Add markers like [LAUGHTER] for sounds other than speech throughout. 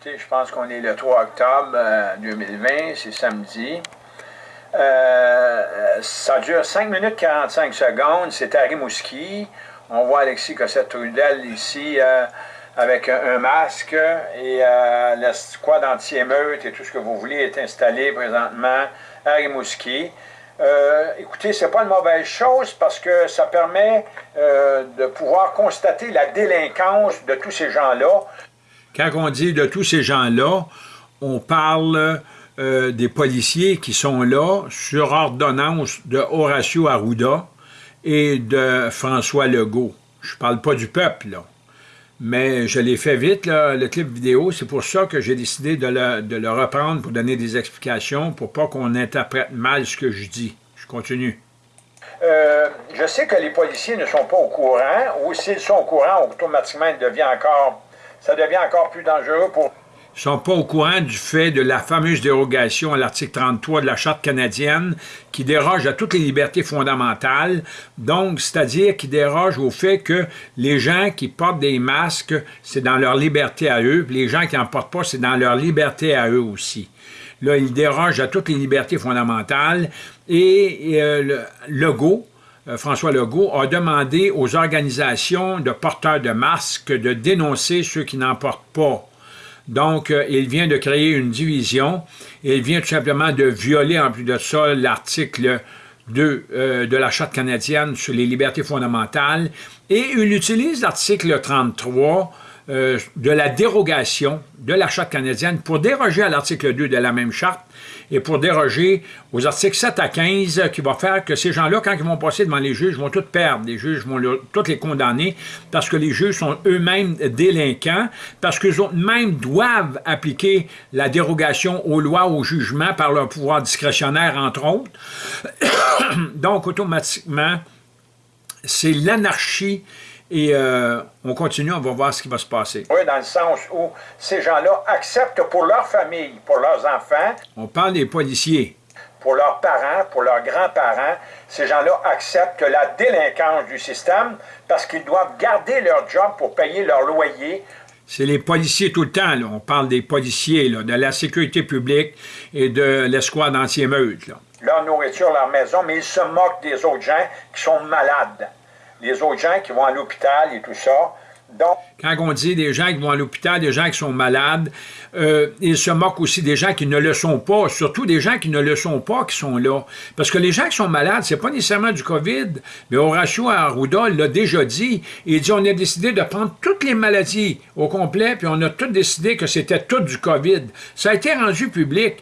écoutez, je pense qu'on est le 3 octobre 2020, c'est samedi. Euh, ça dure 5 minutes 45 secondes, c'est à Rimouski. On voit Alexis Cossette-Trudel ici euh, avec un, masque et euh, la squad anti-émeute et tout ce que vous voulez est installé présentement à Rimouski. Euh, écoutez, c'est pas une mauvaise chose parce que ça permet de pouvoir constater la délinquance de tous ces gens-là. Quand on dit de tous ces gens-là, on parle euh, des policiers qui sont là sur ordonnance de Horacio Arruda et de François Legault. Je parle pas du peuple. Mais je l'ai fait vite, le clip vidéo. C'est pour ça que j'ai décidé de le, reprendre pour donner des explications, pour pas qu'on interprète mal ce que je dis. Je continue. Euh, je sais que les policiers ne sont pas au courant, ou s'ils sont au courant, automatiquement, devient encore, ça devient encore plus dangereux pour ne sont pas au courant du fait de la fameuse dérogation à l'article 33 de la Charte canadienne qui déroge à toutes les libertés fondamentales, donc c'est-à-dire qui déroge au fait que les gens qui portent des masques, c'est dans leur liberté à eux, les gens qui n'en portent pas, c'est dans leur liberté à eux aussi. Là, ils dérogent à toutes les libertés fondamentales et, euh, le euh, François Legault, a demandé aux organisations de porteurs de masques de dénoncer ceux qui n'en portent pas. Donc, euh, il vient de créer une division. Il vient tout simplement de violer, en plus de ça, l'article 2 euh, de la Charte canadienne sur les libertés fondamentales. Et il utilise l'article 33 euh, de la dérogation de la Charte canadienne pour déroger à l'article 2 de la même Charte et pour déroger aux articles 7 à 15 qui va faire que ces gens-là, quand ils vont passer devant les juges, vont tous perdre. Les juges vont tous les condamner parce que les juges sont eux-mêmes délinquants, parce qu'eux mêmes doivent appliquer la dérogation aux lois, au jugement par leur pouvoir discrétionnaire, entre autres. [COUGHS] Donc, automatiquement, c'est l'anarchie et euh, on continue, on va voir ce qui va se passer. Oui, dans le sens où ces gens-là acceptent pour leur famille, pour leurs enfants. On parle des policiers. Pour leurs parents, pour leurs grands-parents, ces gens-là acceptent la délinquance du système parce qu'ils doivent garder leur job pour payer leur loyer. C'est les policiers tout le temps, là. on parle des policiers, là, de la sécurité publique et de l'escouade anti-émeute. Leur nourriture, leur maison, mais ils se moquent des autres gens qui sont malades les autres gens qui vont à l'hôpital et tout ça. Quand on dit des gens qui vont à l'hôpital, des gens qui sont malades, euh, ils se moquent aussi des gens qui ne le sont pas, surtout des gens qui ne le sont pas qui sont là. Parce que les gens qui sont malades, c'est pas nécessairement du COVID, mais Horacio Arruda l'a déjà dit. Il dit on a décidé de prendre toutes les maladies au complet, puis on a tout décidé que c'était tout du COVID. Ça a été rendu public.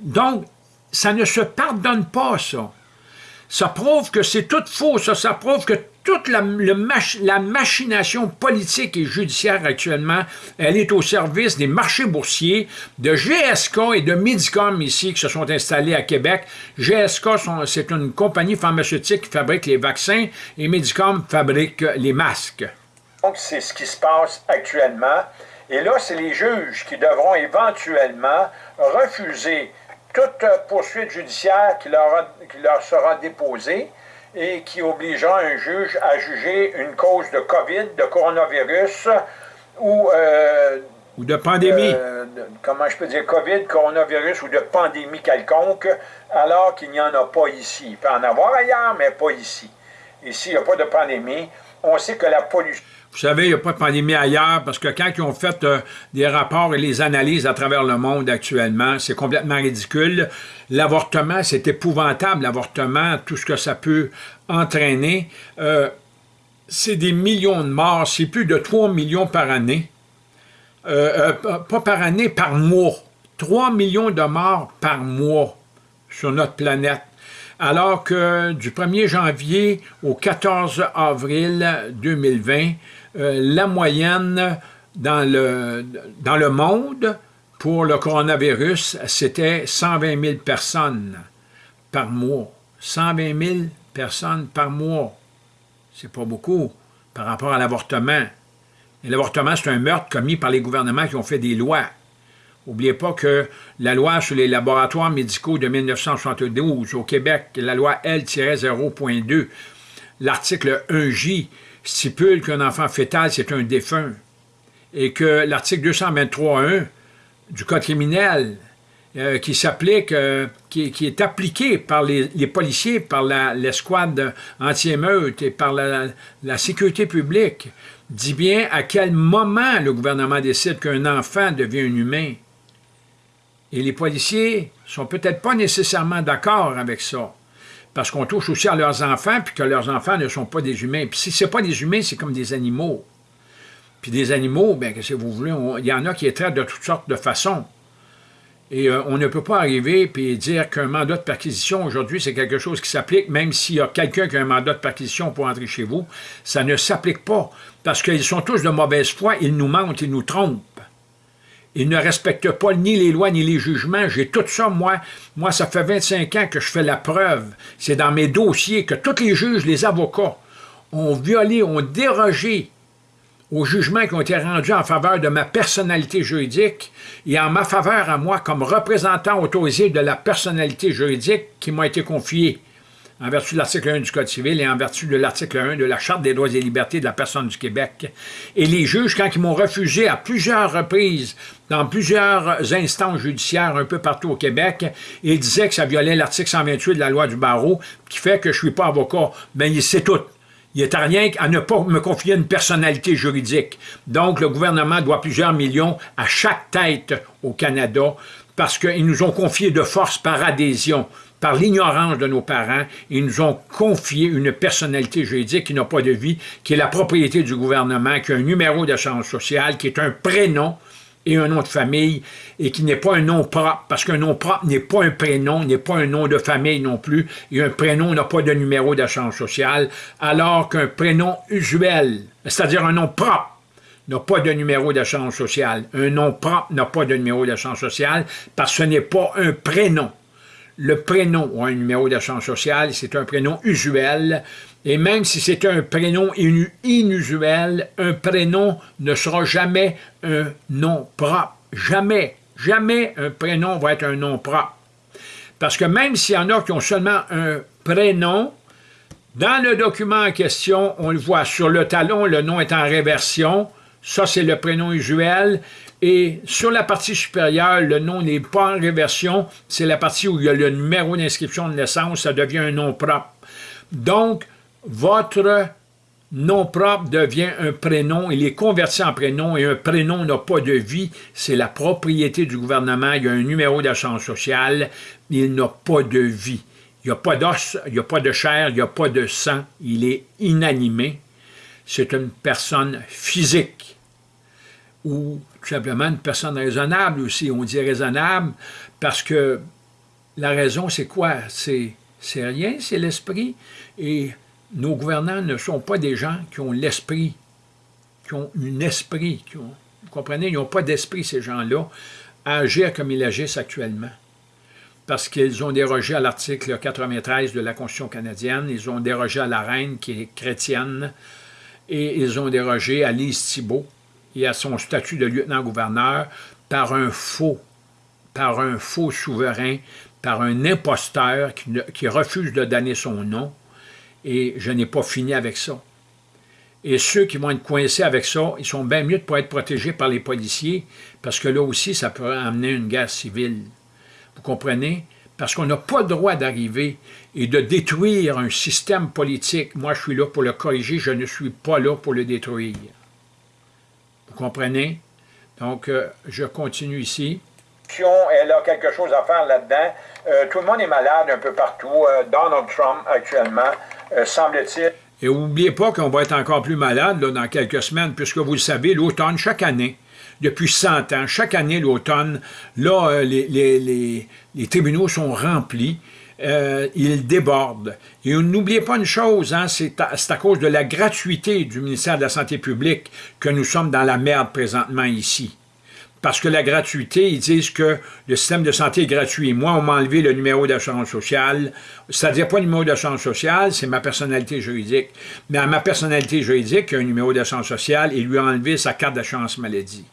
Donc, ça ne se pardonne pas, ça. Ça prouve que c'est tout faux, ça. Ça prouve que toute la, machination politique et judiciaire actuellement, elle est au service des marchés boursiers, de GSK et de Medicom ici qui se sont installés à Québec. GSK, c'est une compagnie pharmaceutique qui fabrique les vaccins et Medicom fabrique les masques. Donc, c'est ce qui se passe actuellement. Et là, c'est les juges qui devront éventuellement refuser toute poursuite judiciaire qui leur, qui leur sera déposée et qui obligera un juge à juger une cause de COVID, de coronavirus ou... Euh, ou de pandémie. comment je peux dire, COVID, coronavirus ou de pandémie quelconque, alors qu'il n'y en a pas ici. Il peut en avoir ailleurs, mais pas ici. Ici, il n'y a pas de pandémie. On sait que la pollution... Vous savez, il n'y a pas de pandémie ailleurs parce que quand ils ont fait euh, des rapports et les analyses à travers le monde actuellement, c'est complètement ridicule. L'avortement, c'est épouvantable, l'avortement, tout ce que ça peut entraîner. Euh, c'est des millions de morts, c'est plus de 3 millions par année. Euh, pas par année, par mois. 3 millions de morts par mois sur notre planète alors que du 1er janvier au 14 avril 2020, euh, la moyenne dans le, monde pour le coronavirus, c'était 120 000 personnes par mois. 120 000 personnes par mois. C'est pas beaucoup par rapport à l'avortement. Et l'avortement, c'est un meurtre commis par les gouvernements qui ont fait des lois. N'oubliez pas que la loi sur les laboratoires médicaux de 1972 au Québec, la loi L-0.2, l'article 1J, stipule qu'un enfant fœtal, c'est un défunt, et que l'article 223.1 du code criminel euh, qui s'applique, euh, qui, est appliqué par les, policiers, par l'escouade anti-émeute et par la, sécurité publique, dit bien à quel moment le gouvernement décide qu'un enfant devient un humain. Et les policiers sont peut-être pas nécessairement d'accord avec ça, parce qu'on touche aussi à leurs enfants, puis que leurs enfants ne sont pas des humains. Puis si ce pas des humains, c'est comme des animaux. Puis des animaux, bien, que si vous voulez, il y en a qui les traitent de toutes sortes de façons. Et euh, on ne peut pas arriver et dire qu'un mandat de perquisition aujourd'hui, c'est quelque chose qui s'applique, même s'il y a quelqu'un qui a un mandat de perquisition pour entrer chez vous, ça ne s'applique pas, parce qu'ils sont tous de mauvaise foi, ils nous mentent, ils nous trompent. Ils ne respectent pas ni les lois ni les jugements. J'ai tout ça, moi. Moi, ça fait 25 ans que je fais la preuve. C'est dans mes dossiers que tous les juges, les avocats, ont violé, ont dérogé aux jugements qui ont été rendus en faveur de ma personnalité juridique et en ma faveur à moi comme représentant autorisé de la personnalité juridique qui m'a été confiée en vertu de l'article 1 du Code civil et en vertu de l'article 1 de la Charte des droits et libertés de la personne du Québec. Et les juges, quand ils m'ont refusé à plusieurs reprises, dans plusieurs instances judiciaires un peu partout au Québec, ils disaient que ça violait l'article 128 de la loi du barreau, qui fait que je ne suis pas avocat. Mais ben, c'est tout. Il est à rien qu'à ne pas me confier une personnalité juridique. Donc, le gouvernement doit plusieurs millions à chaque tête au Canada parce qu'ils nous ont confié de force par adhésion, par l'ignorance de nos parents, ils nous ont confié une personnalité juridique qui n'a pas de vie, qui est la propriété du gouvernement, qui a un numéro d'assurance sociale, qui est un prénom, et un nom de famille, et qui n'est pas un nom propre, parce qu'un nom propre n'est pas un prénom, n'est pas un nom de famille non plus, et un prénom n'a pas de numéro d'assurance sociale, alors qu'un prénom usuel, c'est-à-dire un nom propre, n'a pas de numéro d'assurance sociale. Un nom propre n'a pas de numéro d'assurance sociale, parce que ce n'est pas un prénom. Le prénom a un numéro d'assurance sociale, c'est un prénom usuel, et même si c'est un prénom inusuel, un prénom ne sera jamais un nom propre. Jamais, jamais un prénom va être un nom propre. Parce que même s'il y en a qui ont seulement un prénom, dans le document en question, on le voit sur le talon, le nom est en réversion. Ça, c'est le prénom usuel. Et sur la partie supérieure, le nom n'est pas en réversion. C'est la partie où il y a le numéro d'inscription de naissance. Ça devient un nom propre. Donc, votre nom propre devient un prénom, il est converti en prénom, et un prénom n'a pas de vie, c'est la propriété du gouvernement, il y a un numéro d'assurance sociale, il n'a pas de vie. Il n'y a pas d'os, il n'y a pas de chair, il n'y a pas de sang, il est inanimé. C'est une personne physique, ou tout simplement une personne raisonnable aussi. On dit raisonnable parce que la raison, c'est quoi? C'est rien, c'est l'esprit. Et nos gouvernants ne sont pas des gens qui ont l'esprit, qui ont un esprit, qui ont, vous comprenez, ils n'ont pas d'esprit, ces gens-là, à agir comme ils agissent actuellement. Parce qu'ils ont dérogé à l'article 93 de la Constitution canadienne, ils ont dérogé à la reine qui est chrétienne, et ils ont dérogé à Lise Thibault et à son statut de lieutenant-gouverneur par un faux, par un faux souverain, par un imposteur qui, refuse de donner son nom, et je n'ai pas fini avec ça. Et ceux qui vont être coincés avec ça, ils sont bien mieux de être protégés par les policiers, parce que là aussi, ça peut amener une guerre civile. Vous comprenez? Parce qu'on n'a pas le droit d'arriver et de détruire un système politique. Moi, je suis là pour le corriger, je ne suis pas là pour le détruire. Vous comprenez? Donc, euh, je continue ici. Elle a quelque chose à faire là-dedans. Euh, tout le monde est malade un peu partout. Euh, Donald Trump, actuellement, semble-t-il. Et n'oubliez pas qu'on va être encore plus malade dans quelques semaines, puisque vous le savez, l'automne, chaque année, depuis 100 ans, chaque année, l'automne, là, euh, les, tribunaux sont remplis, euh, ils débordent. Et n'oubliez pas une chose, hein, c'est à, cause de la gratuité du ministère de la Santé publique que nous sommes dans la merde présentement ici parce que la gratuité, ils disent que le système de santé est gratuit. Moi, on m'a enlevé le numéro d'assurance sociale. C'est-à-dire pas le numéro d'assurance sociale, c'est ma personnalité juridique. Mais à ma personnalité juridique, il y a un numéro d'assurance sociale, ils lui ont enlevé sa carte d'assurance maladie.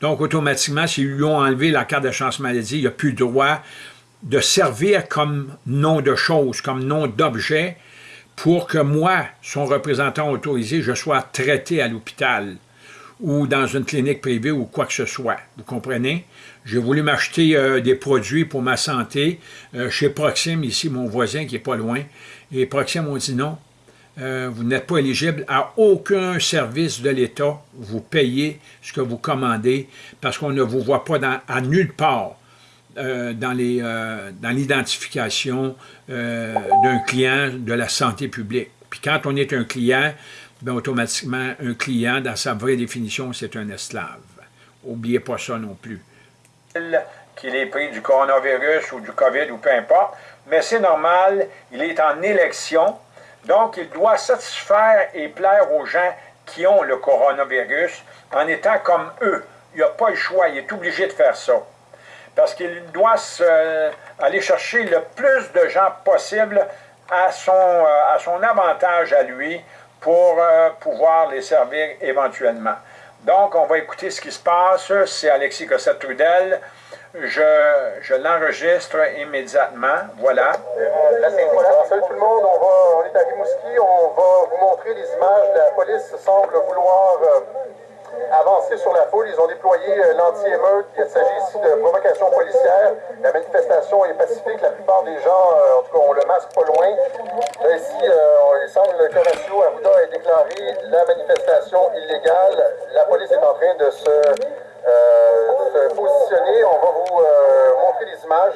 Donc, automatiquement, s'ils lui ont enlevé la carte d'assurance maladie, il n'a plus le droit de servir comme nom de chose, comme nom d'objet, pour que moi, son représentant autorisé, je sois traité à l'hôpital ou dans une clinique privée ou quoi que ce soit. Vous comprenez? J'ai voulu m'acheter euh, des produits pour ma santé euh, chez Proxime, ici, mon voisin qui est pas loin. Et Proxime ont dit non, euh, vous n'êtes pas éligible à aucun service de l'État. Vous payez ce que vous commandez parce qu'on ne vous voit pas à nulle part dans l'identification d'un client de la santé publique. Puis quand on est un client, bien, automatiquement, un client, dans sa vraie définition, c'est un esclave. Oubliez pas ça non plus. Qu'il ait pris du coronavirus ou du COVID ou peu importe, mais c'est normal, il est en élection, donc il doit satisfaire et plaire aux gens qui ont le coronavirus en étant comme eux. Il n'a pas le choix, il est obligé de faire ça. Parce qu'il doit aller chercher le plus de gens possible à son, euh, à son avantage à lui pour euh, pouvoir les servir éventuellement. Donc, on va écouter ce qui se passe. C'est Alexis Cossette-Trudel. Je, je l'enregistre immédiatement. Voilà. salut tout le monde. On, va, on est à Rimouski. On va vous montrer les images. La police semble vouloir euh, avancer sur la foule. Ils ont déployé euh, l'anti-émeute. Il s'agit ici de provocation policière. La manifestation est pacifique. La plupart des gens, euh, en tout cas, ont le masque pas loin. Là, ici, euh, il semble que Horacio Arruda ait déclaré la manifestation illégale. La police est en train de se, se positionner. On va vous montrer les images.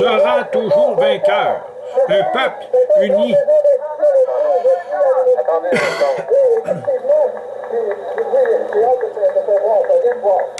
Sera toujours vainqueur. Un peuple uni. [COUGHS]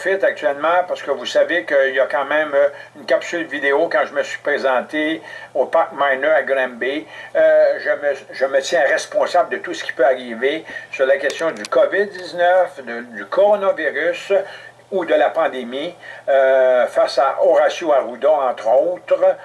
profite actuellement parce que vous savez qu'il y a quand même euh, une capsule vidéo quand je me suis présenté au Parc Miner à Granby. Euh, je, me, je, me, tiens responsable de tout ce qui peut arriver sur la question du COVID-19, du coronavirus ou de la pandémie euh, face à Horacio Arruda, entre autres,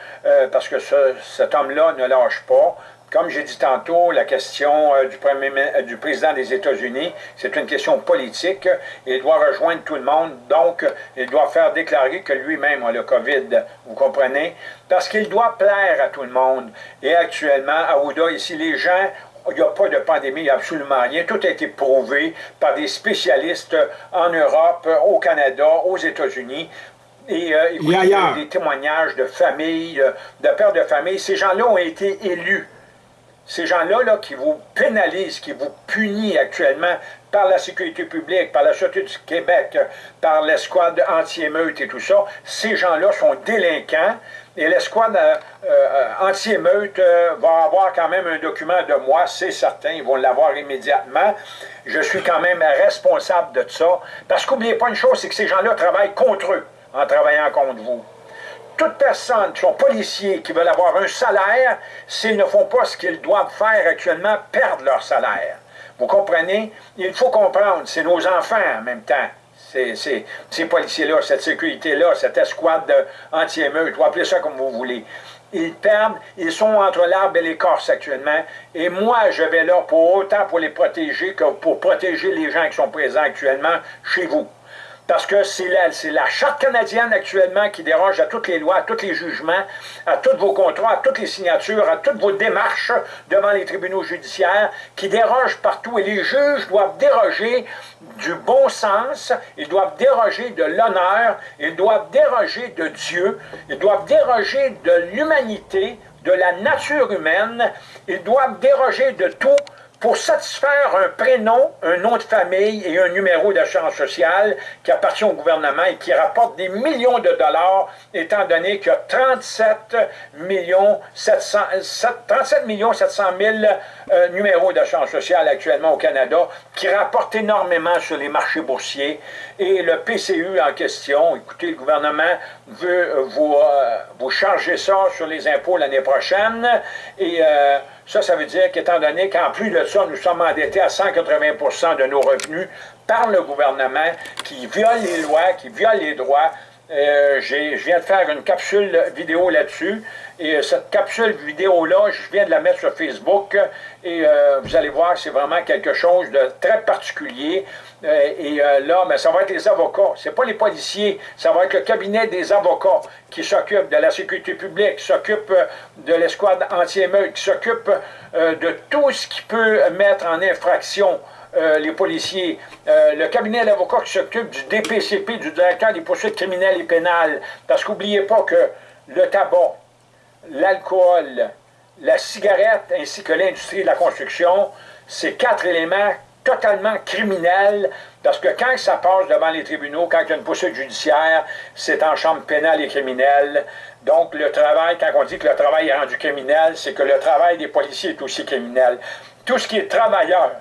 parce que ce, cet homme-là ne lâche pas. Comme j'ai dit tantôt, la question euh, du, premier, euh, du président des États-Unis, c'est une question politique. Il doit rejoindre tout le monde, donc il doit faire déclarer que lui-même a le COVID, vous comprenez? Parce qu'il doit plaire à tout le monde. Et actuellement, à Ouda, ici, les gens il n'y a pas de pandémie, il n'y a absolument rien. Tout a été prouvé par des spécialistes en Europe, au Canada, aux États-Unis. Et euh, il y a des témoignages de familles, de pères de famille. Ces gens-là ont été élus ces gens-là là, qui vous pénalisent, qui vous punissent actuellement par la sécurité publique, par la Sûreté du Québec, par l'escouade anti-émeute et tout ça, ces gens-là sont délinquants et l'escouade euh, euh, anti-émeute euh, va avoir quand même un document de moi, c'est certain, ils vont l'avoir immédiatement. Je suis quand même responsable de ça. Parce qu'oubliez pas une chose, c'est que ces gens-là travaillent contre eux en travaillant contre vous. Toute personne qui sont policiers, qui veulent avoir un salaire, s'ils ne font pas ce qu'ils doivent faire actuellement, perdent leur salaire. Vous comprenez? Il faut comprendre, c'est nos enfants en même temps ces, policiers-là, cette sécurité-là, cette escouade anti-émeute, vous appelez ça comme vous voulez. Ils perdent, ils sont entre l'arbre et l'écorce actuellement. Et moi, je vais là pour autant pour les protéger que pour protéger les gens qui sont présents actuellement chez vous. Parce que c'est la, Charte canadienne actuellement qui déroge à toutes les lois, à tous les jugements, à tous vos contrats, à toutes les signatures, à toutes vos démarches devant les tribunaux judiciaires, qui déroge partout. Et les juges doivent déroger du bon sens, ils doivent déroger de l'honneur, ils doivent déroger de Dieu, ils doivent déroger de l'humanité, de la nature humaine, ils doivent déroger de tout pour satisfaire un prénom, un nom de famille et un numéro d'assurance sociale qui appartient au gouvernement et qui rapporte des millions de dollars, étant donné qu'il y a 37 millions 700, 37 millions 700 000 euh, numéros d'assurance sociale actuellement au Canada, qui rapportent énormément sur les marchés boursiers. Et le PCU en question, écoutez, le gouvernement veut vous, euh, vous charger ça sur les impôts l'année prochaine. Et euh, ça, ça veut dire qu'étant donné qu'en plus de ça, nous sommes endettés à 180% de nos revenus par le gouvernement qui viole les lois, qui viole les droits, euh, je viens de faire une capsule vidéo là-dessus. Et euh, cette capsule vidéo-là, je viens de la mettre sur Facebook. Et euh, vous allez voir, c'est vraiment quelque chose de très particulier. et là, mais ça va être les avocats. C'est pas les policiers. Ça va être le cabinet des avocats qui s'occupe de la sécurité publique, qui s'occupe de l'escouade anti-émeute, qui s'occupe de tout ce qui peut mettre en infraction euh, les policiers, euh, le cabinet d'avocats qui s'occupe du DPCP, du directeur des poursuites criminelles et pénales. Parce qu'oubliez pas que le tabac, l'alcool, la cigarette ainsi que l'industrie de la construction, c'est quatre éléments totalement criminels, parce que quand ça passe devant les tribunaux, quand il y a une poursuite judiciaire, c'est en chambre pénale et criminelle. Donc, le travail, quand on dit que le travail est rendu criminel, c'est que le travail des policiers est aussi criminel. Tout ce qui est travailleur,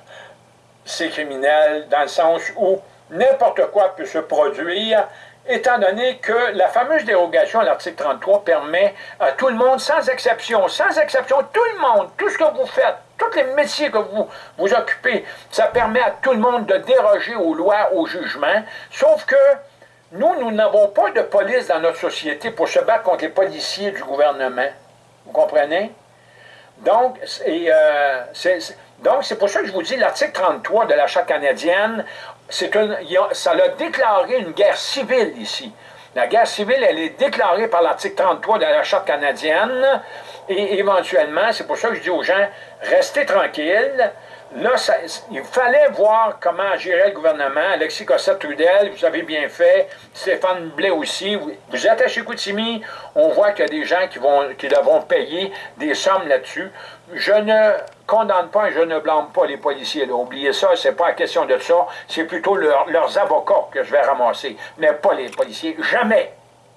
c'est criminel dans le sens où n'importe quoi peut se produire, étant donné que la fameuse dérogation à l'article 33 permet à tout le monde, sans exception, sans exception, tout le monde, tout ce que vous faites, tous les métiers que vous vous occupez, ça permet à tout le monde de déroger aux lois, aux jugements, sauf que nous, nous n'avons pas de police dans notre société pour se battre contre les policiers du gouvernement. Vous comprenez? Donc, euh, c'est pour ça que je vous dis, l'article 33 de la Charte canadienne, une, ça a déclaré une guerre civile ici. La guerre civile, elle est déclarée par l'article 33 de la Charte canadienne, et éventuellement, c'est pour ça que je dis aux gens, restez tranquilles, Là, il fallait voir comment agirait le gouvernement. Alexis Cossette-Trudel, vous avez bien fait. Stéphane Blais aussi. Vous, êtes à. On voit qu'il y a des gens qui, vont, qui devront payer des sommes là-dessus. Je ne condamne pas et je ne blâme pas les policiers. Oubliez ça, c'est pas la question de ça. C'est plutôt leurs avocats que je vais ramasser, mais pas les policiers. Jamais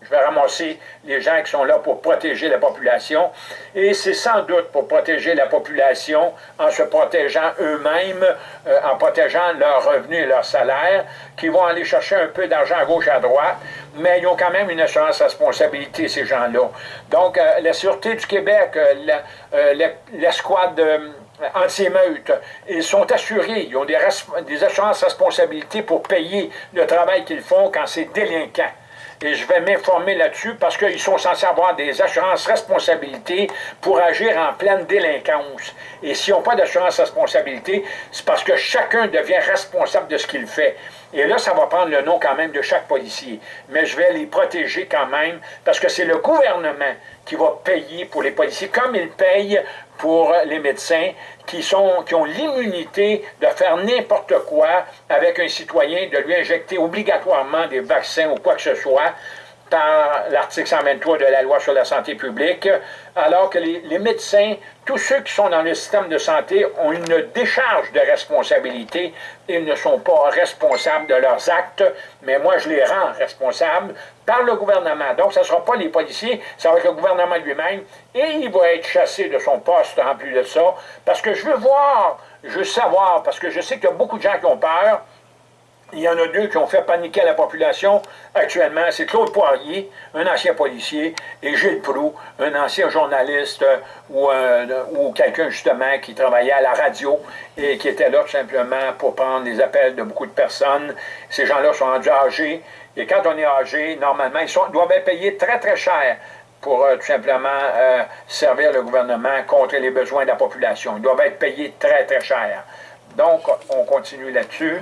je vais ramasser les gens qui sont là pour protéger la population. Et c'est sans doute pour protéger la population en se protégeant eux-mêmes, euh, en protégeant leurs revenus et leurs salaires, qui vont aller chercher un peu d'argent à gauche, à droite, mais ils ont quand même une assurance responsabilité, ces gens-là. Donc, euh, la Sûreté du Québec, euh, l'escouade anti-émeute, ils sont assurés, ils ont des, des assurances responsabilités pour payer le travail qu'ils font quand c'est délinquant et je vais m'informer là-dessus parce qu'ils sont censés avoir des assurances responsabilités pour agir en pleine délinquance. Et s'ils n'ont pas d'assurance responsabilité, c'est parce que chacun devient responsable de ce qu'il fait. Et là, ça va prendre le nom quand même de chaque policier. Mais je vais les protéger quand même parce que c'est le gouvernement qui va payer pour les policiers, comme il paye pour les médecins qui, qui ont l'immunité de faire n'importe quoi avec un citoyen, de lui injecter obligatoirement des vaccins ou quoi que ce soit, par l'article 123 de la loi sur la santé publique, alors que les, médecins, tous ceux qui sont dans le système de santé ont une décharge de responsabilité et ne sont pas responsables de leurs actes, mais moi je les rends responsables par le gouvernement. Donc ce ne sera pas les policiers, ça va être le gouvernement lui-même, et il va être chassé de son poste en plus de ça, parce que je veux voir, je veux savoir, parce que je sais qu'il y a beaucoup de gens qui ont peur, il y en a deux qui ont fait paniquer la population actuellement. C'est Claude Poirier, un ancien policier, et Gilles Proux, un ancien journaliste euh, ou, euh, ou quelqu'un justement qui travaillait à la radio et qui était là tout simplement pour prendre les appels de beaucoup de personnes. Ces gens-là sont rendus âgés. Et quand on est âgé, normalement, ils doivent être payés très, très cher pour euh, tout simplement servir le gouvernement contre les besoins de la population. Ils doivent être payés très, très cher. Donc, on continue là-dessus.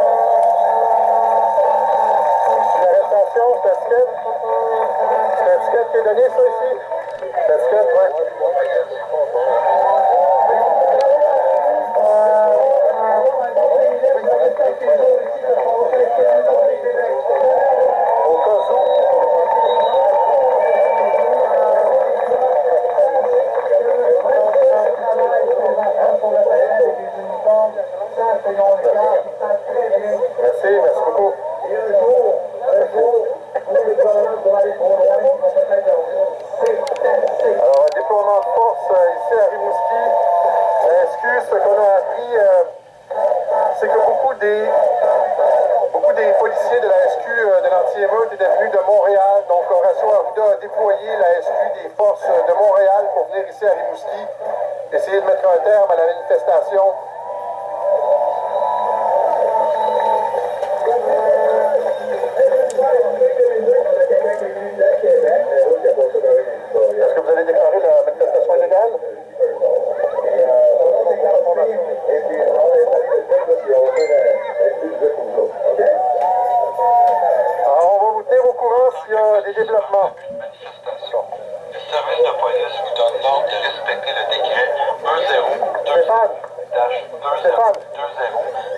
attention, casquette. Casquette, c'est donné ça aussi. Casquette, ouais. Euh...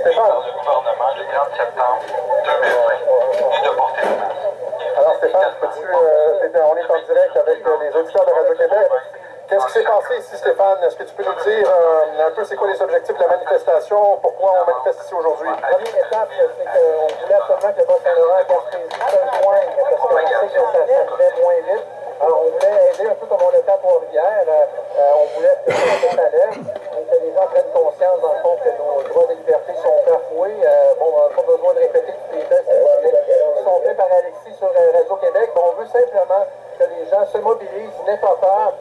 Stéphane. du gouvernement du 30 septembre 2020 et de porter Alors Stéphane, peux-tu, euh, on est en direct avec euh, les auditeurs de Radio-Québec. Qu'est-ce qui s'est passé ici, Stéphane? Est-ce que tu peux nous dire euh, un peu c'est quoi les objectifs de la manifestation? Pourquoi on manifeste ici aujourd'hui? La première étape, euh, c'est qu'on voulait absolument que le Bas-Saint-Laurent gaspésie soit loin, parce qu'on sait que ça, ça faisait moins vite. Alors, on voulait aider un peu comme on le fait à Trois-Rivières. Euh, euh, on voulait que ça les gens prennent conscience, dans le fond, que nos droits et libertés sont bafoués. Euh, bon, on n'a pas besoin de répéter tous les tests qui sont faits par Alexis sur euh, Radio-Québec, mais on veut simplement que les gens se mobilisent, n'aient pas peur.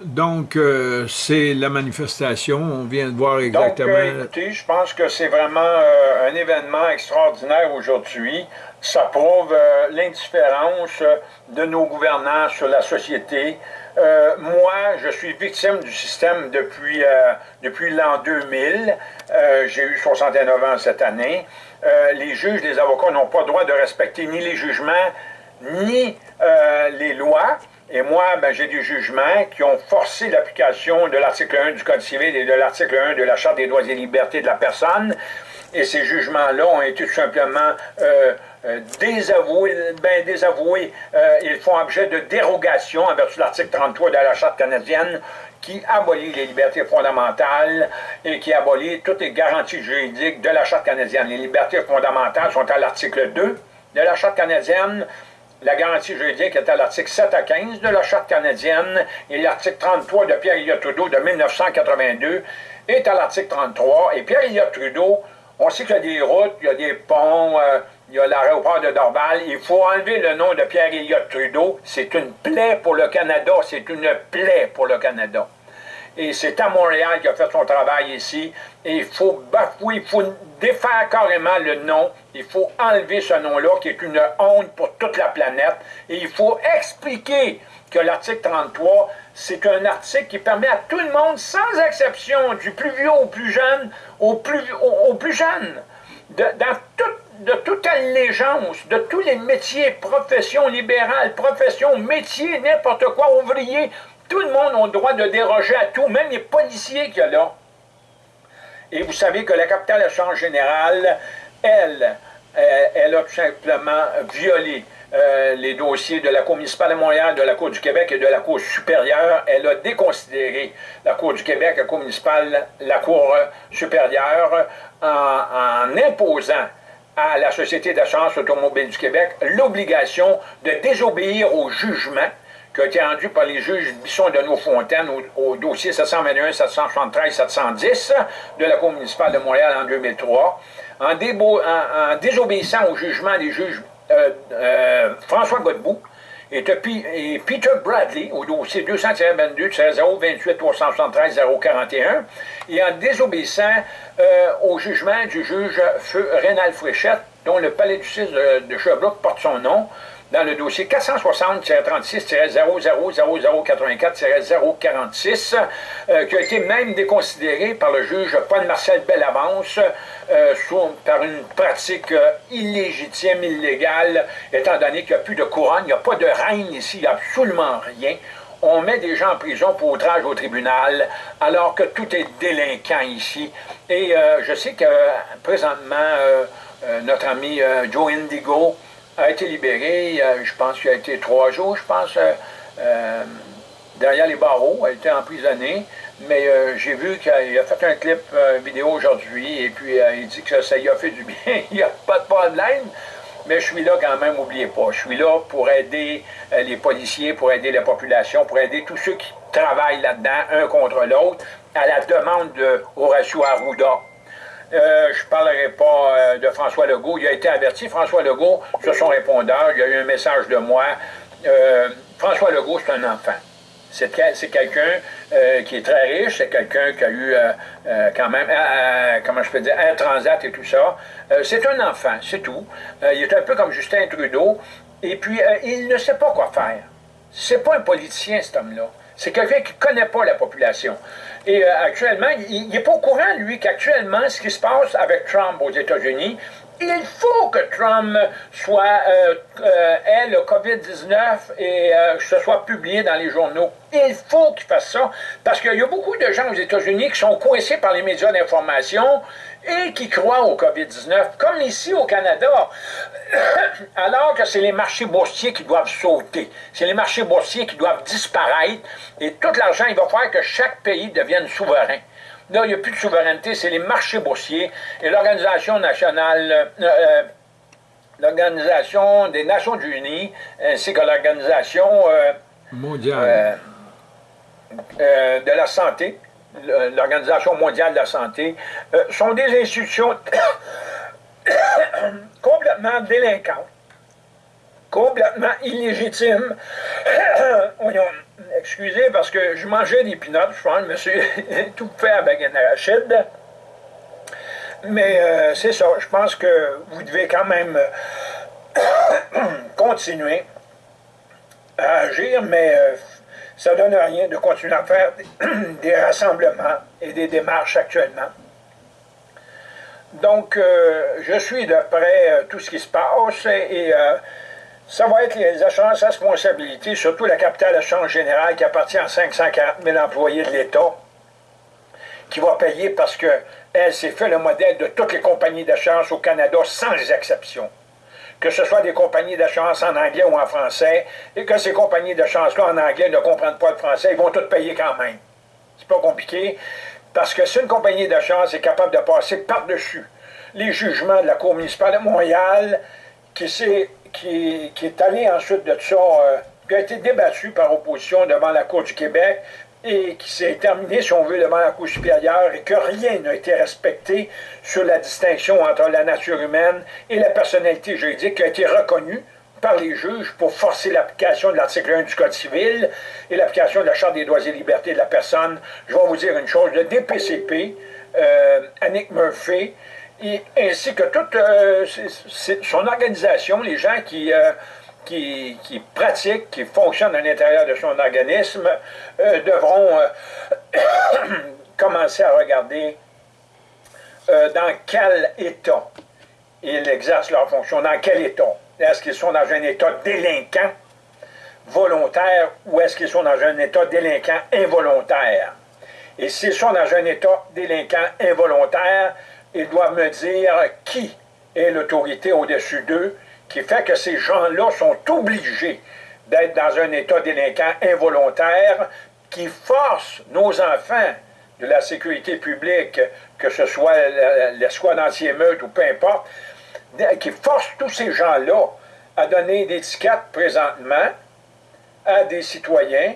Donc, euh, c'est la manifestation. On vient de voir exactement... Donc, euh, écoutez, je pense que c'est vraiment euh, un événement extraordinaire aujourd'hui. Ça prouve l'indifférence de nos gouvernants sur la société. Moi, je suis victime du système depuis, depuis l'an 2000. J'ai eu 69 ans cette année. les juges, les avocats n'ont pas le droit de respecter ni les jugements, ni les lois. Et moi, ben, j'ai des jugements qui ont forcé l'application de l'article 1 du Code civil et de l'article 1 de la Charte des droits et libertés de la personne. et ces jugements-là ont été tout simplement euh, euh, désavoués, ben désavoués, euh, ils font objet de dérogation en vertu de l'article 33 de la Charte canadienne qui abolit les libertés fondamentales et qui abolit toutes les garanties juridiques de la Charte canadienne. Les libertés fondamentales sont à l'article 2 de la Charte canadienne, la garantie juridique est à l'article 7 à 15 de la Charte canadienne et l'article 33 de Pierre-Éliott Trudeau de 1982 est à l'article 33. Et Pierre-Éliott Trudeau, on sait qu'il y a des routes, il y a des ponts, euh, il y a l'aéroport de Dorval. Il faut enlever le nom de Pierre-Éliott Trudeau. C'est une plaie pour le Canada. C'est une plaie pour le Canada. Et c'est à Montréal qu'il a fait son travail ici. Et il faut bafouer, il faut défaire carrément le nom. Il faut enlever ce nom-là, qui est une honte pour toute la planète. Et il faut expliquer que l'article 33, c'est un article qui permet à tout le monde, sans exception, du plus vieux au plus jeune, au plus, au, plus jeune, dans de toute allégeance, de tous les métiers, professions libérales, professions, métiers, n'importe quoi, ouvriers, tout le monde a le droit de déroger à tout, même les policiers qu'il y a là. Et vous savez que la capitale Assurance générale, elle, euh, elle a tout simplement violé euh, les dossiers de la Cour municipale de Montréal, de la Cour du Québec et de la Cour supérieure. Elle a déconsidéré la Cour du Québec, la Cour municipale, la Cour supérieure en imposant à la Société d'assurance automobile du Québec l'obligation de désobéir au jugement qui a été rendu par les juges Bisson de Nos-Fontaines au, dossier 721, 773, 710 de la Cour municipale de Montréal en 2003, en, désobéissant au jugement des juges euh, euh, François Godbout et, Peter Bradley au dossier 222 028 373 041 et en désobéissant euh, au jugement du juge Feu Rénal Fréchette dont le palais de justice de, de Sherbrooke porte son nom dans le dossier 460-36-0084-046, euh, qui a été même déconsidéré par le juge Paul-Marcel Bellavance euh, par une pratique euh, illégitime, illégale, étant donné qu'il n'y a plus de couronne, il n'y a pas de reine ici, il n'y a absolument rien. On met des gens en prison pour outrage au tribunal, alors que tout est délinquant ici. Et je sais que présentement, notre ami Joe Indigo, a été libéré, je pense qu'il a été trois jours, je pense, euh, euh, derrière les barreaux, a été emprisonné, mais euh, j'ai vu qu'il a fait un clip vidéo aujourd'hui, et puis il dit que ça y a fait du bien, [LAUGHS] il n'y a pas de problème, mais je suis là quand même, n'oubliez pas, je suis là pour aider les policiers, pour aider la population, pour aider tous ceux qui travaillent là-dedans, un contre l'autre, à la demande de Horacio Arruda. Euh, je ne parlerai pas euh, de François Legault. Il a été averti, François Legault, sur son répondeur. Il y a eu un message de moi. Euh, François Legault, c'est un enfant. C'est quelqu'un qui est très riche, c'est quelqu'un qui a eu quand même, comment je peux dire, un transat et tout ça. c'est un enfant, c'est tout. il est un peu comme Justin Trudeau. Et puis, il ne sait pas quoi faire. C'est pas un politicien, cet homme-là. C'est quelqu'un qui ne connaît pas la population. Et euh, actuellement, il n'est pas au courant, lui, qu'actuellement, ce qui se passe avec Trump aux États-Unis, il faut que Trump soit, euh, euh, ait le COVID-19 et que ce soit publié dans les journaux. Il faut qu'il fasse ça, parce qu'il y a beaucoup de gens aux États-Unis qui sont coincés par les médias d'information et qui croient au COVID-19, comme ici au Canada, [COUGHS] alors que c'est les marchés boursiers qui doivent sauter, c'est les marchés boursiers qui doivent disparaître, et tout l'argent, il va faire que chaque pays devienne souverain. Là, il n'y a plus de souveraineté, c'est les marchés boursiers et l'Organisation nationale, euh, euh, l'Organisation des Nations Unies, ainsi que l'Organisation euh, mondiale. de la santé, l'Organisation mondiale de la santé, euh, sont des institutions [COUGHS] complètement délinquantes, complètement illégitimes. [COUGHS] excusez, parce que je mangeais des pinottes, je pense, je me suis [LAUGHS] tout fait avec un arachide. Mais euh, c'est ça, je pense que vous devez quand même [COUGHS] continuer à agir, mais euh, ça ne donne rien de continuer à faire [CLEARS THROAT] des, rassemblements et des démarches actuellement. Donc, euh, je suis de près euh, tout ce qui se passe et euh, ça va être les assurances responsabilités, surtout la capitale assurance générale qui appartient à 540 000 employés de l'État. qui va payer parce qu'elle s'est fait le modèle de toutes les compagnies d'assurance au Canada sans exception. Que ce soit des compagnies d'assurance en anglais ou en français, et que ces compagnies d'assurance-là en anglais ne comprennent pas le français, ils vont toutes payer quand même. C'est pas compliqué, parce que si une compagnie d'assurance est capable de passer par-dessus les jugements de la Cour municipale de Montréal, qui, est, qui, est allé ensuite de ça, euh, qui a été débattu par opposition devant la Cour du Québec, et qui s'est terminé, si on veut, devant la Cour supérieure et que rien n'a été respecté sur la distinction entre la nature humaine et la personnalité juridique qui a été reconnue par les juges pour forcer l'application de l'article 1 du Code civil et l'application de la Charte des droits et libertés de la personne. Je vais vous dire une chose, le DPCP, euh, Annick Murphy, et, ainsi que toute euh, son organisation, les gens qui... Euh, qui, pratiquent, qui fonctionnent à l'intérieur de son organisme, euh, devront euh, [COUGHS] commencer à regarder euh, dans quel état ils exercent leur fonction, dans quel état. Est-ce qu'ils sont dans un état délinquant, volontaire, ou est-ce qu'ils sont dans un état délinquant involontaire? Et s'ils sont dans un état délinquant involontaire, ils doivent me dire qui est l'autorité au-dessus d'eux qui fait que ces gens-là sont obligés d'être dans un état délinquant involontaire qui force nos enfants de la sécurité publique, que ce soit l'escouade anti-émeute ou peu importe, qui force tous ces gens-là à donner des étiquettes présentement à des citoyens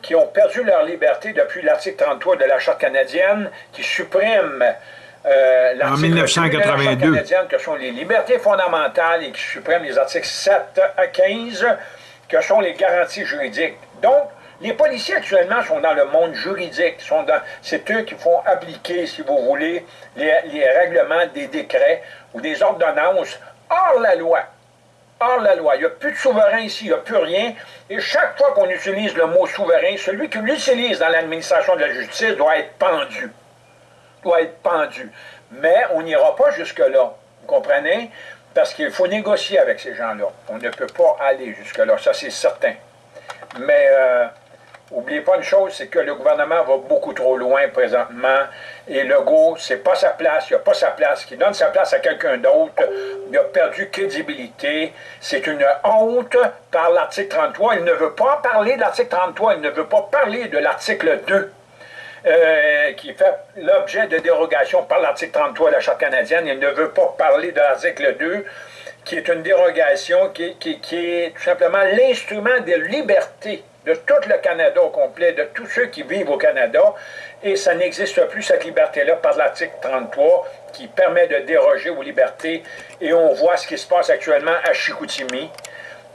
qui ont perdu leur liberté depuis l'article 33 de la Charte canadienne, qui supprime euh, en 1982. que sont les libertés fondamentales et qui suppriment les articles 7 à 15, que sont les garanties juridiques. Donc, les policiers actuellement sont dans le monde juridique. C'est eux qui font appliquer, si vous voulez, les, les, règlements des décrets ou des ordonnances hors la loi. Hors la loi. Il n'y a plus de souverain ici, il n'y a plus rien. Et chaque fois qu'on utilise le mot souverain, celui qui l'utilise dans l'administration de la justice doit être pendu doit être pendu. Mais on n'ira pas jusque-là, vous comprenez? Parce qu'il faut négocier avec ces gens-là. On ne peut pas aller jusque-là, ça c'est certain. Mais euh, oubliez pas une chose, c'est que le gouvernement va beaucoup trop loin présentement. Et Legault, c'est pas sa place, il n'a pas sa place, qui donne sa place à quelqu'un d'autre. Il a perdu crédibilité. C'est une honte par l'article 33. Il ne veut pas parler de l'article 33, il ne veut pas parler de l'article 2 euh, qui fait l'objet de dérogation par l'article 33 de la Charte canadienne. Il ne veut pas parler de l'article 2, qui est une dérogation qui, est tout simplement l'instrument de liberté de tout le Canada au complet, de tous ceux qui vivent au Canada, et ça n'existe plus cette liberté-là par l'article 33 qui permet de déroger aux libertés, et on voit ce qui se passe actuellement à Chicoutimi.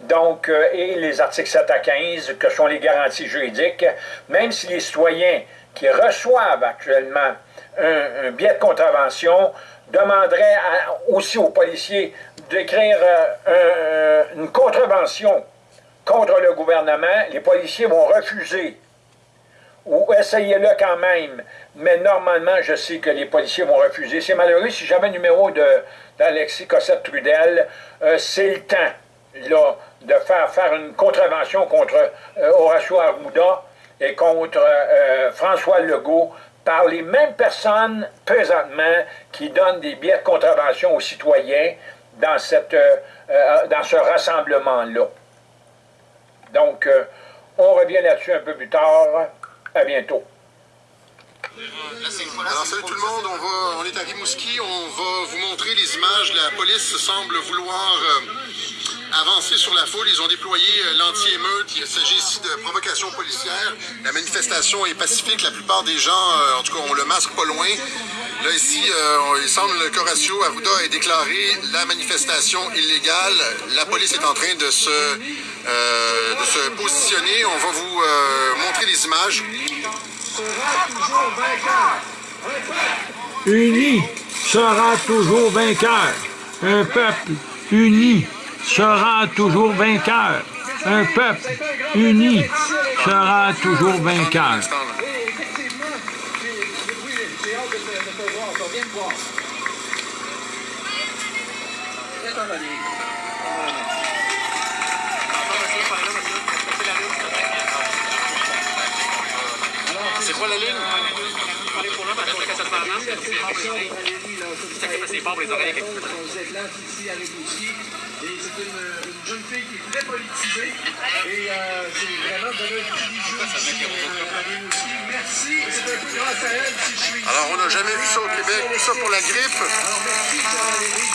Donc, euh, et les articles 7 à 15, que sont les garanties juridiques, même si les citoyens qui reçoivent actuellement un, billet de contravention demanderaient aussi aux policiers d'écrire euh, une contravention contre le gouvernement. Les policiers vont refuser ou essayez-le quand même. Mais normalement, je sais que les policiers vont refuser. C'est malheureux. Si j'avais le numéro d'Alexis Cossette-Trudel, euh, c'est le temps là, de faire, faire une contravention contre euh, Horacio Arruda et contre euh, François Legault par les mêmes personnes présentement qui donnent des billets de contravention aux citoyens dans, cette, euh, euh, dans ce rassemblement-là. Donc, on revient là-dessus un peu plus tard. À bientôt. Alors salut tout le monde, on, va, on est à Rimouski, on va vous montrer les images. La police semble vouloir avancer sur la foule. Ils ont déployé euh, l'anti-émeute. Il s'agit ici de provocation policière. La manifestation est pacifique. La plupart des gens, euh, en tout cas, ont le masque pas loin. Là, ici, euh, il semble que Horacio Arruda ait déclaré la manifestation illégale. La police est en train de se, positionner. On va vous montrer les images. Uni sera toujours vainqueur. Un peuple uni sera toujours vainqueur. Un peuple uni sera toujours vainqueur. C'est quoi la ligne? ça fait les oreilles. Et c'est une, une jeune fille qui est très politisée. Et euh, c'est vraiment de euh. Merci. C'est un peu grâce à elle si je suis. Alors, on n'a jamais vu ça au Québec. Ça pour la grippe. Alors, merci, Valérie.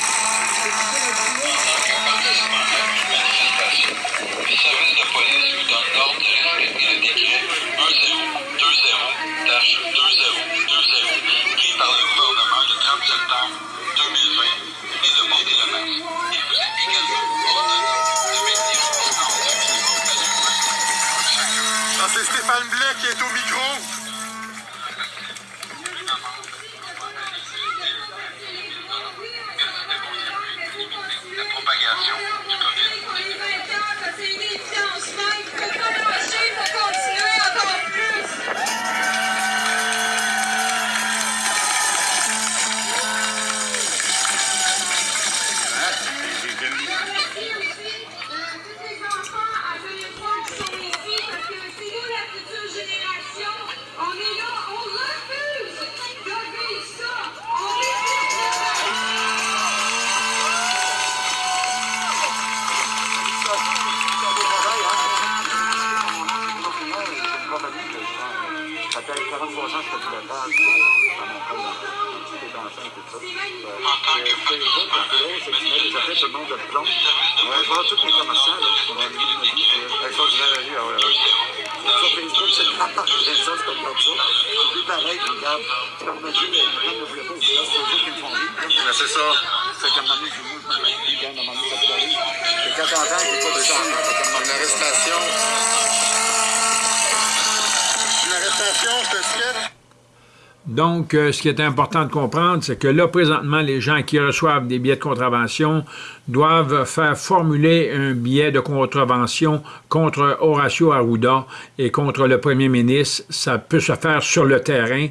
Donc, ce qui est important de comprendre, c'est que là, présentement, les gens qui reçoivent des billets de contravention doivent faire formuler un billet de contravention contre Horacio Arruda et contre le premier ministre. Ça peut se faire sur le terrain.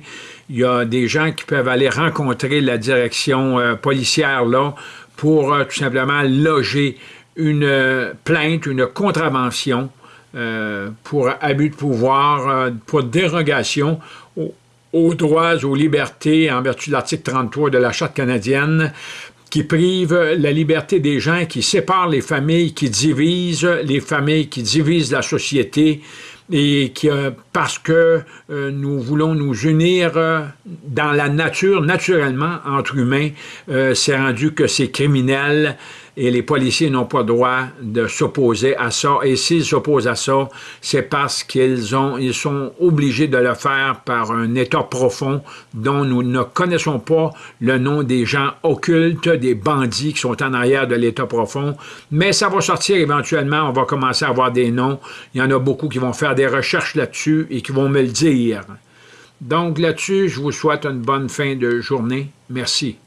Il y a des gens qui peuvent aller rencontrer la direction euh, policière pour euh, tout simplement loger une euh, plainte, une contravention pour abus de pouvoir, pour dérogation aux, droits, aux libertés en vertu de l'article 33 de la Charte canadienne qui prive la liberté des gens, qui sépare les familles, qui divise les familles, qui divise la société, et qui, euh, parce que euh, nous voulons nous unir euh, dans la nature, naturellement, entre humains, c'est rendu que c'est criminel et les policiers n'ont pas droit de s'opposer à ça. Et s'ils s'opposent à ça, c'est parce qu'ils ils sont obligés de le faire par un état profond dont nous ne connaissons pas le nom des gens occultes, des bandits qui sont en arrière de l'état profond. Mais ça va sortir éventuellement, on va commencer à avoir des noms. Il y en a beaucoup qui vont faire des recherches là-dessus et qui vont me le dire. Donc là-dessus, je vous souhaite une bonne fin de journée. Merci.